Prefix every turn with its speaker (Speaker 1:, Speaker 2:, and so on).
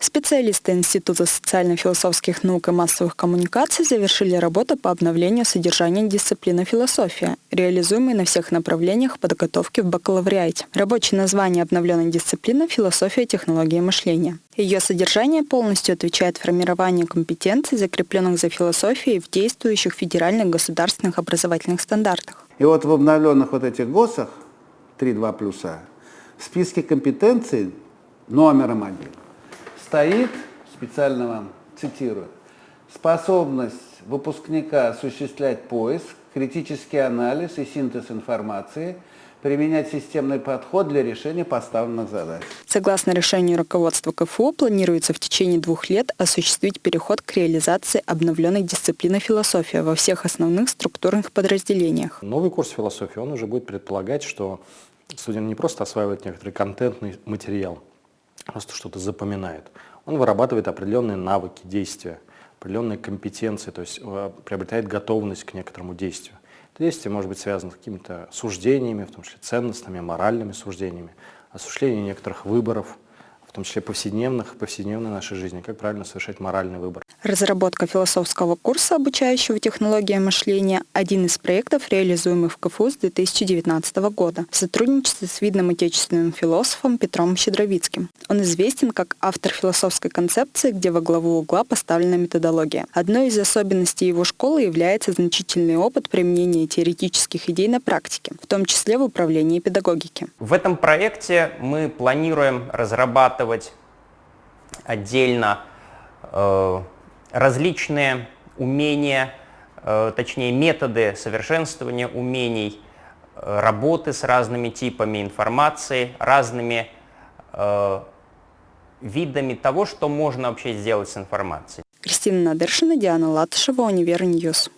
Speaker 1: Специалисты Института социально-философских наук и массовых коммуникаций завершили работу по обновлению содержания дисциплины философия, реализуемой на всех направлениях подготовки в бакалавриате. Рабочее название обновленной дисциплины – философия технологии мышления. Ее содержание полностью отвечает формированию компетенций, закрепленных за философией в действующих федеральных государственных образовательных стандартах.
Speaker 2: И вот в обновленных вот этих ГОСах 3.2 плюса в списке компетенций номером один стоит, специально вам цитирую, способность выпускника осуществлять поиск, критический анализ и синтез информации, применять системный подход для решения поставленных задач.
Speaker 1: Согласно решению руководства КФУ, планируется в течение двух лет осуществить переход к реализации обновленной дисциплины философия во всех основных структурных подразделениях.
Speaker 3: Новый курс философии, он уже будет предполагать, что студент не просто осваивает некоторый контентный материал, просто что-то запоминает. Он вырабатывает определенные навыки действия, определенные компетенции, то есть э, приобретает готовность к некоторому действию. Это действие может быть связано с какими-то суждениями, в том числе ценностными, моральными суждениями, осуществлением некоторых выборов – в том числе повседневных, повседневной нашей жизни, как правильно совершать моральный выбор.
Speaker 1: Разработка философского курса, обучающего технологиям мышления, один из проектов, реализуемых в КФУ с 2019 года в сотрудничестве с видным отечественным философом Петром Щедровицким. Он известен как автор философской концепции, где во главу угла поставлена методология. Одной из особенностей его школы является значительный опыт применения теоретических идей на практике, в том числе в управлении педагогики.
Speaker 4: В этом проекте мы планируем разрабатывать разрабатывать отдельно э, различные умения, э, точнее методы совершенствования умений, э, работы с разными типами информации, разными э, видами того, что можно вообще сделать с информацией.
Speaker 1: Кристина Надыршина, Диана Латышева, Univer News.